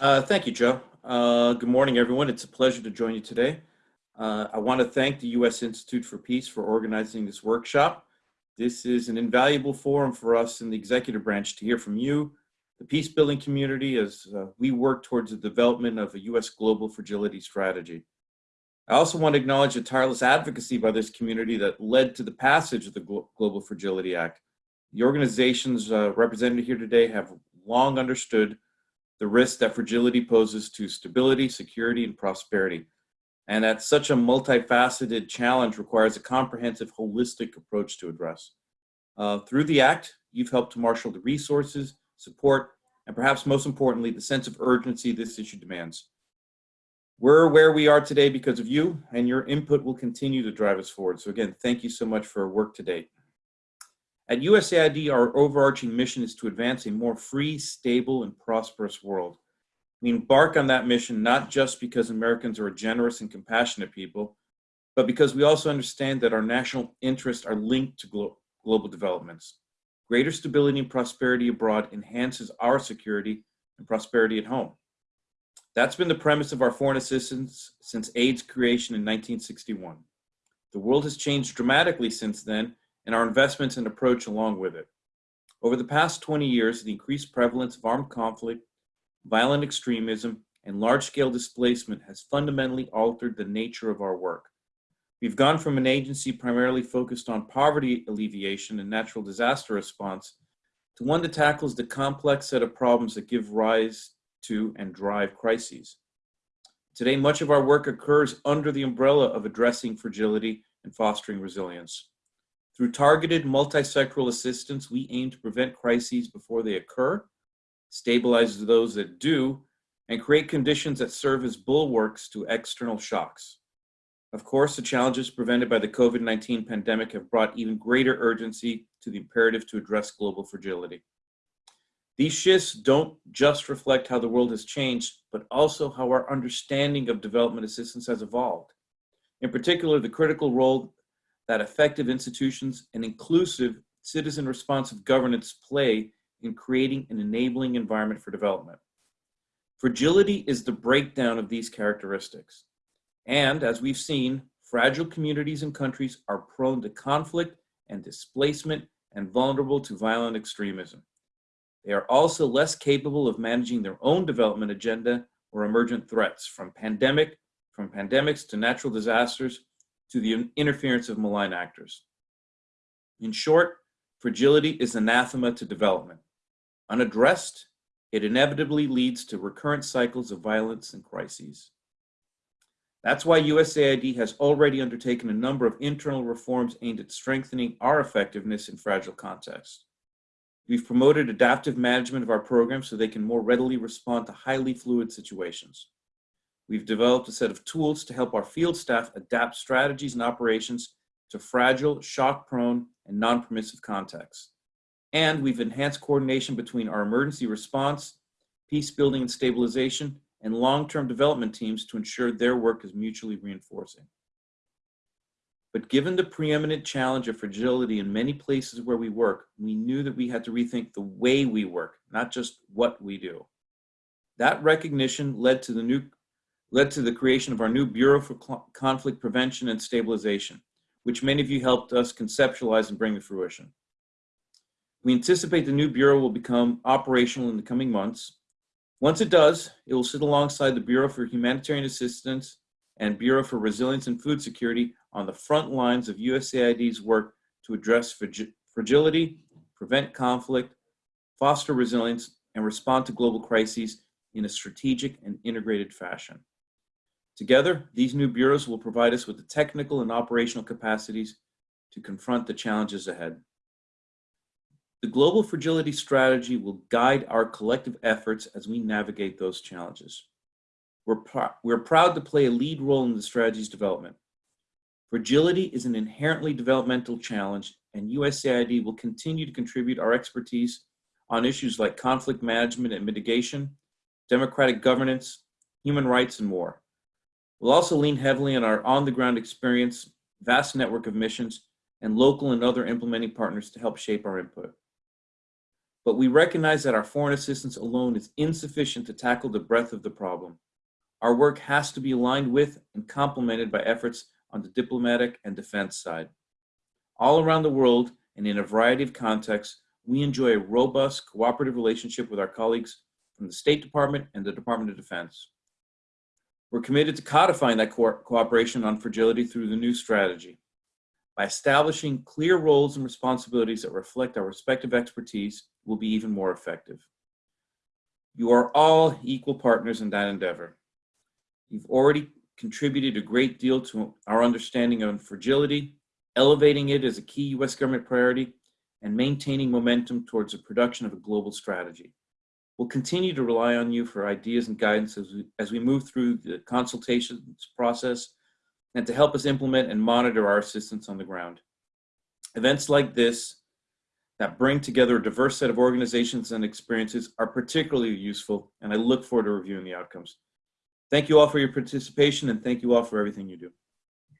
Uh, thank you, Joe. Uh, good morning, everyone. It's a pleasure to join you today. Uh, I want to thank the U.S. Institute for Peace for organizing this workshop. This is an invaluable forum for us in the executive branch to hear from you, the peace building community, as uh, we work towards the development of a U.S. global fragility strategy. I also want to acknowledge the tireless advocacy by this community that led to the passage of the Global Fragility Act. The organizations uh, represented here today have long understood the risk that fragility poses to stability, security, and prosperity. And that such a multifaceted challenge requires a comprehensive, holistic approach to address. Uh, through the Act, you've helped to marshal the resources, support, and perhaps most importantly, the sense of urgency this issue demands. We're where we are today because of you, and your input will continue to drive us forward. So again, thank you so much for work to date. At USAID, our overarching mission is to advance a more free, stable, and prosperous world. We embark on that mission not just because Americans are a generous and compassionate people, but because we also understand that our national interests are linked to glo global developments. Greater stability and prosperity abroad enhances our security and prosperity at home. That's been the premise of our foreign assistance since AID's creation in 1961. The world has changed dramatically since then, and our investments and approach along with it. Over the past 20 years, the increased prevalence of armed conflict, violent extremism, and large-scale displacement has fundamentally altered the nature of our work. We've gone from an agency primarily focused on poverty alleviation and natural disaster response to one that tackles the complex set of problems that give rise to and drive crises. Today, much of our work occurs under the umbrella of addressing fragility and fostering resilience. Through targeted multi-sectoral assistance, we aim to prevent crises before they occur, stabilize those that do, and create conditions that serve as bulwarks to external shocks. Of course, the challenges presented by the COVID-19 pandemic have brought even greater urgency to the imperative to address global fragility. These shifts don't just reflect how the world has changed, but also how our understanding of development assistance has evolved. In particular, the critical role that effective institutions and inclusive citizen responsive governance play in creating an enabling environment for development. Fragility is the breakdown of these characteristics. And as we've seen, fragile communities and countries are prone to conflict and displacement and vulnerable to violent extremism. They are also less capable of managing their own development agenda or emergent threats from pandemic, from pandemics to natural disasters to the interference of malign actors. In short, fragility is anathema to development. Unaddressed, it inevitably leads to recurrent cycles of violence and crises. That's why USAID has already undertaken a number of internal reforms aimed at strengthening our effectiveness in fragile contexts. We've promoted adaptive management of our programs so they can more readily respond to highly fluid situations. We've developed a set of tools to help our field staff adapt strategies and operations to fragile, shock-prone, and non-permissive contexts. And we've enhanced coordination between our emergency response, peace building and stabilization, and long-term development teams to ensure their work is mutually reinforcing. But given the preeminent challenge of fragility in many places where we work, we knew that we had to rethink the way we work, not just what we do. That recognition led to the new led to the creation of our new Bureau for Conflict Prevention and Stabilization, which many of you helped us conceptualize and bring to fruition. We anticipate the new Bureau will become operational in the coming months. Once it does, it will sit alongside the Bureau for Humanitarian Assistance and Bureau for Resilience and Food Security on the front lines of USAID's work to address fragility, prevent conflict, foster resilience, and respond to global crises in a strategic and integrated fashion. Together, these new bureaus will provide us with the technical and operational capacities to confront the challenges ahead. The Global Fragility Strategy will guide our collective efforts as we navigate those challenges. We're, pr we're proud to play a lead role in the strategy's development. Fragility is an inherently developmental challenge, and USAID will continue to contribute our expertise on issues like conflict management and mitigation, democratic governance, human rights, and more. We'll also lean heavily on our on-the-ground experience, vast network of missions, and local and other implementing partners to help shape our input. but we recognize that our foreign assistance alone is insufficient to tackle the breadth of the problem. Our work has to be aligned with and complemented by efforts on the diplomatic and defense side. All around the world and in a variety of contexts, we enjoy a robust cooperative relationship with our colleagues from the State Department and the Department of Defense. We're committed to codifying that co cooperation on fragility through the new strategy. By establishing clear roles and responsibilities that reflect our respective expertise, we'll be even more effective. You are all equal partners in that endeavor. You've already contributed a great deal to our understanding of fragility, elevating it as a key U.S. government priority, and maintaining momentum towards the production of a global strategy. We'll continue to rely on you for ideas and guidance as we, as we move through the consultations process and to help us implement and monitor our assistance on the ground. Events like this that bring together a diverse set of organizations and experiences are particularly useful, and I look forward to reviewing the outcomes. Thank you all for your participation, and thank you all for everything you do.